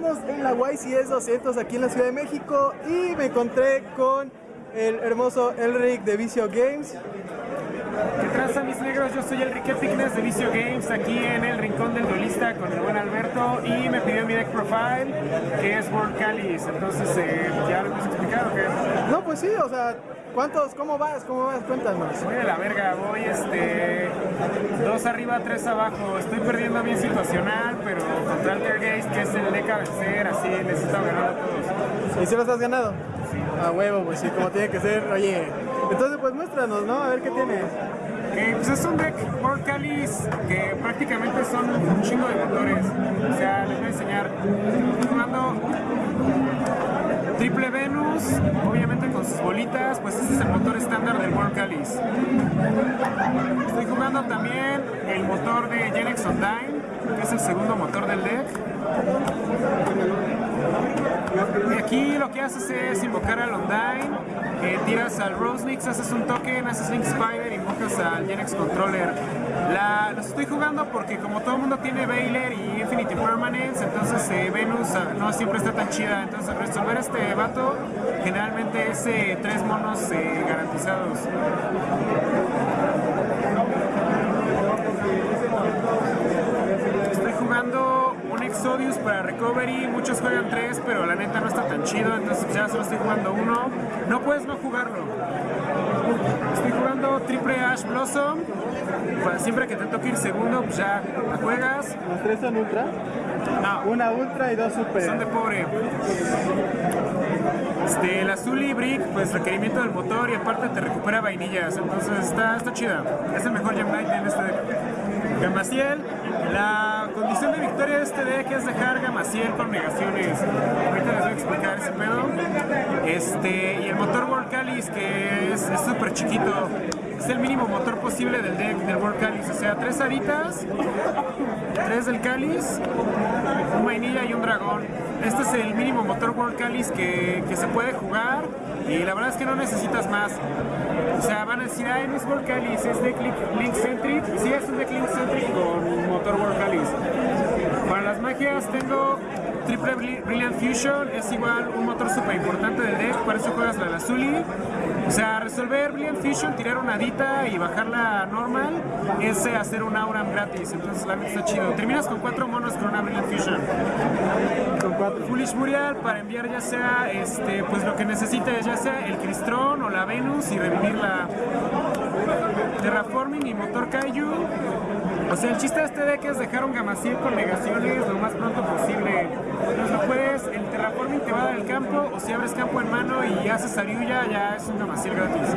estamos en la YCS 200 aquí en la Ciudad de México y me encontré con el hermoso Elric de Vicio Games. ¿Qué tranza mis negros? Yo soy Enrique Fitness de Vicio Games aquí en el rincón del duelista con el buen Alberto y me pidió mi deck profile que es World Calis. Entonces, eh, ¿ya lo puedes explicar o qué? No, pues sí, o sea, ¿cuántos? ¿Cómo vas? ¿Cómo vas? Cuéntanos. Voy de la verga, voy este. Dos arriba, tres abajo. Estoy perdiendo bien situacional, pero contra Altergeist, que es el a vencer, así necesito ganar a todos. ¿Y si los has ganado? Sí. A huevo, pues sí, como tiene que ser. Oye, entonces pues muéstranos, ¿no? A ver qué tienes. Eh, pues es un deck World Calis que prácticamente son un chingo de motores. O sea, les voy a enseñar. Estoy jugando Triple Venus, obviamente con sus bolitas, pues ese es el motor estándar del World Calis. Estoy jugando también el motor de Genex Online, que es el segundo motor del deck. Aquí lo que haces es invocar al Undyne, eh, tiras al Rosenix, haces un token, haces Link Spider, invocas al Genex Controller. La, los estoy jugando porque como todo el mundo tiene Baylor y Infinity Permanence, entonces eh, Venus ah, no siempre está tan chida. Entonces resolver este vato generalmente es eh, tres monos eh, garantizados. Estoy Exodius para Recovery, muchos juegan tres, pero la neta no está tan chido, entonces ya solo estoy jugando uno. No puedes no jugarlo. Estoy jugando triple Ash Blossom, siempre que te toque ir segundo, pues ya la juegas. ¿Los tres son ultra? No, Una ultra y dos super. son de pobre. Este, el azul y brick, pues requerimiento del motor y aparte te recupera vainillas, entonces está, está chida. Es el mejor Gem Knight en este deck. Gamaciel, la condición de victoria de este deck es dejar Gamaciel con negaciones. Ahorita les voy a explicar ese pedo. Este, y el motor World que es súper chiquito. Es el mínimo motor posible del deck del World Calis. O sea, tres aritas, tres del Calis, un vainilla y un dragón. Este es el mínimo motor World Calis que, que se puede jugar y la verdad es que no necesitas más. O sea, van a decir, ay, no es World Calis, es deck Link, Centric. Sí, es un deck Link Centric con motor World Calis. Para las magias tengo Triple Bri- Brilliant Fusion, es igual un motor súper importante del deck, para eso juegas la de Azuli. O sea, resolver Brilliant Fusion, tirar una Adita y bajarla normal es eh, hacer un Auram gratis, entonces la neta está chido. Terminas con cuatro monos con una Brilliant Fusion. Con cuatro. Foolish Muriel para enviar ya sea este pues lo que necesites, ya sea el Cristrón o la Venus y revivir la Terraforming y Motor Kaiju. O sea, el chiste de este deck es dejar un Gamacil con negaciones lo más pronto posible. Entonces lo puedes, el Terraforming te va a dar el campo, o si abres campo en mano y haces Ariuya, ya es un Gamacil gratis.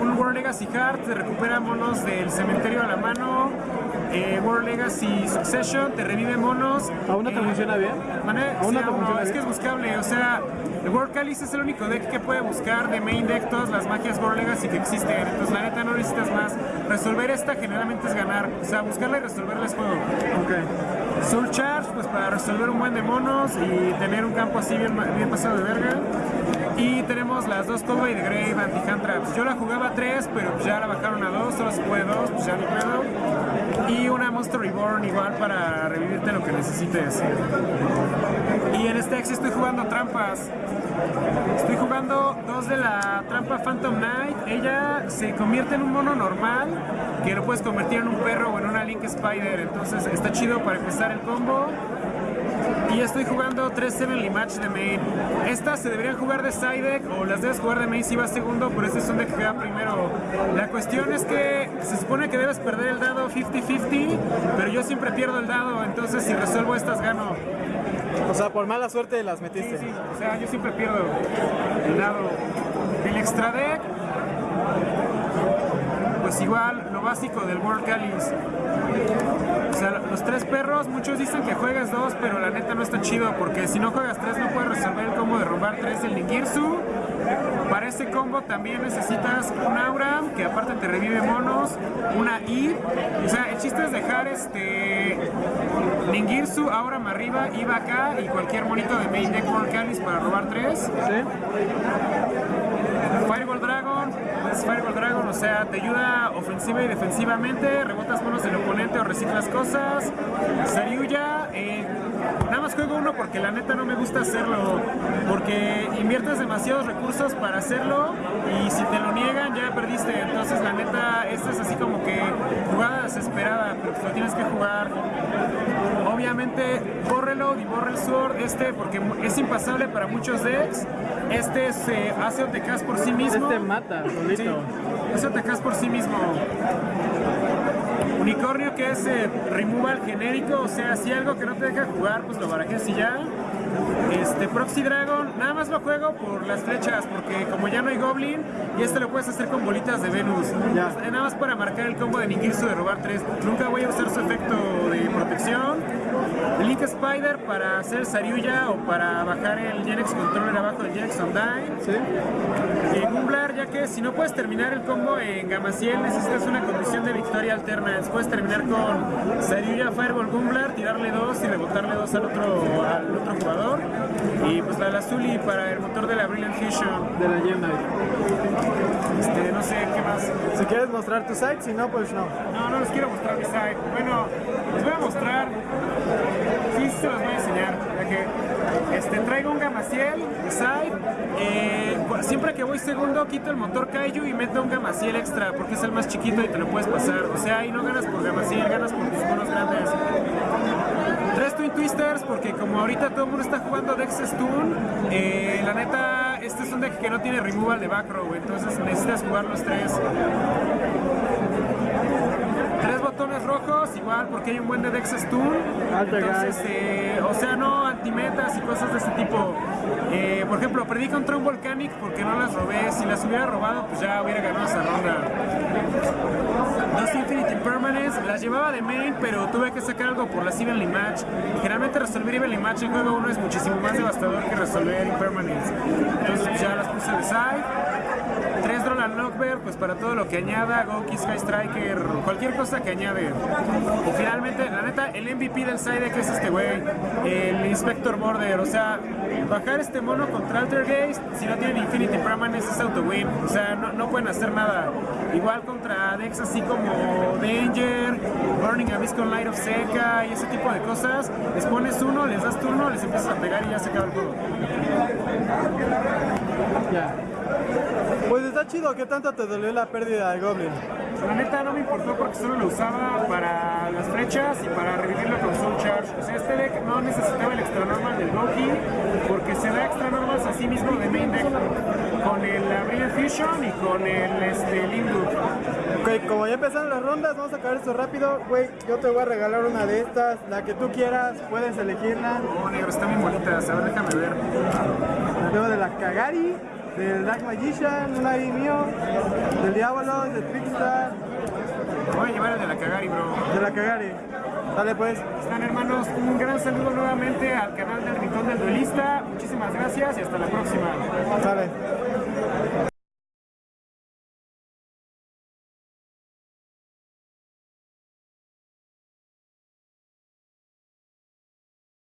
Un World Legacy Heart te recupera monos del cementerio a la mano. Eh, World Legacy Succession te revive monos. ¿Aún no te Eh, funciona bien? Mané, ¿Aún no sí, te no, funciona es que es buscable, o sea, el World Calis es el único deck que puede buscar de main deck todas las magias World Legacy que existen, entonces la neta no necesitas más. Resolver esta generalmente es ganar, o sea, buscarla y resolverla es juego. Ok. Soul Charge, pues para resolver un buen de monos y tener un campo así bien, bien pasado de verga. Y tenemos las dos Cowboy de Grave anti-hand traps. Yo la jugaba a 3, pero ya la bajaron a 2, solo se puede 2, pues ya ni pedo. Y una Monster Reborn igual para revivirte lo que necesites. Y en este Axie estoy jugando trampas. Estoy jugando dos de la trampa Phantom Knight. Ella se convierte en un mono normal que lo puedes convertir en un perro o en una Link Spider. Entonces está chido para empezar el combo. Estoy jugando 3 Sevenly Match de main. Estas se deberían jugar de side deck o las debes jugar de main si vas segundo, pero este es un deck que va primero. La cuestión es que se supone que debes perder el dado 50-50, pero yo siempre pierdo el dado, entonces si resuelvo estas gano. O sea, por mala suerte las metiste. Sí, sí, o sea, yo siempre pierdo el dado. El extra deck, pues igual, lo básico del World Calis. O sea, los tres perros, muchos dicen que juegues dos, pero la neta no está chido, porque si no juegas tres no puedes resolver el combo de robar tres del Ningirsu. Para ese combo también necesitas un aura, que aparte te revive monos, una I. O sea, el chiste es dejar este Ningirsu, Aura arriba, IVA acá y cualquier monito de main deck World Calis para robar tres. Fireball Dragon, es Fireball Dragon, o sea, te ayuda ofensiva y defensivamente, rebotas monos del oponente o reciclas cosas. Saryuya, eh, nada más juego uno porque la neta no me gusta hacerlo, porque inviertes demasiados recursos para hacerlo y si te lo niegan ya perdiste. Entonces la neta, esta es así como que jugada desesperada, pero pues lo tienes que jugar. Obviamente, bórrelo y borre el sword este porque es impasable para muchos decks. Este se hace OTKs por sí mismo. Este mata, solito. Sí, hace OTKs por sí mismo. Unicornio que es eh, removal genérico, o sea, si algo que no te deja jugar, pues lo barajes y ya. Este Proxy Dragon, nada más lo juego por las flechas, porque como ya no hay Goblin, y este lo puedes hacer con bolitas de Venus. Ya. Este, Nada más para marcar el combo de Ningirsu de robar 3. Nunca voy a usar su efecto de protección. Link Spider para hacer Saryuya o para bajar el Genex Controller abajo del Genex Undyne. ¿Sí? Eh, Gumblar, ya que si no puedes terminar el combo en Gamaciel, necesitas una condición de victoria alterna. Puedes terminar con Saryuya, Fireball, Gumblar, tirarle dos y rebotarle dos al otro, al otro jugador. Y pues la Lazuli para el motor de la Brilliant Fusion. De la Gem Knight. Este, no sé qué más. Si quieres mostrar tu site, si no, pues no. No, no les quiero mostrar mi site. Bueno, les voy a mostrar. Sí, se los voy a enseñar. Ya que este, traigo un Gamaciel de site. Eh, siempre que voy segundo, quito el motor Kaiju y meto un Gamaciel extra porque es el más chiquito y te lo puedes pasar. O sea, ahí no ganas por Gamaciel, ganas por tus monos grandes. Twisters porque como ahorita todo el mundo está jugando Dex Stun, eh, la neta, este es un deck que no tiene removal de back row, entonces necesitas jugar los tres. Tres botones rojos, igual porque hay un buen de Dex Stun. Entonces, eh, o sea, no antimetas y cosas de ese tipo. Eh, por ejemplo, perdí contra un Volcanic porque no las robé. Si las hubiera robado, pues ya hubiera ganado esa ronda. Dos Infinity Impermanence, las llevaba de main, pero tuve que sacar algo por las Evenly Match. Generalmente resolver Evenly Match en juego 1 es muchísimo más devastador que resolver Impermanence. Entonces ya las puse de side. Pues para todo lo que añada, Goki, Sky Striker, cualquier cosa que añade. Y finalmente, la neta, el MVP del side que es este güey, el Inspector Border. O sea, bajar este mono contra Altergeist, si no tienen Infinity Permanence es auto-win. O sea, no, no pueden hacer nada. Igual contra decks así como Danger, Burning Abyss con Light of Seca y ese tipo de cosas. Les pones uno, les das turno, les empiezas a pegar y ya se acaba el juego. Ya. Pues está chido, ¿qué tanto te dolió la pérdida de Goblin? La neta no me importó porque solo lo usaba para las flechas y para revivirlo con Soul Charge. O sea, este deck no necesitaba el extra normal del Goki porque se da extra normals a sí mismo de main deck con el Brilliant Fusion y con el este, Limbo. Ok, como ya empezaron las rondas, vamos a acabar esto rápido. Güey, yo te voy a regalar una de estas, la que tú quieras, puedes elegirla. Oh, negro, están bien bonitas. A ver, déjame ver. Luego de la Kagari, del Dark Magician, un ahí mío, del Diablo, de Trickstar, Voy a llevar el de la Kagari, bro. de la Kagari. Dale pues. Están hermanos, un gran saludo nuevamente al canal del Rincón del Duelista. Muchísimas gracias y hasta la próxima. Sale.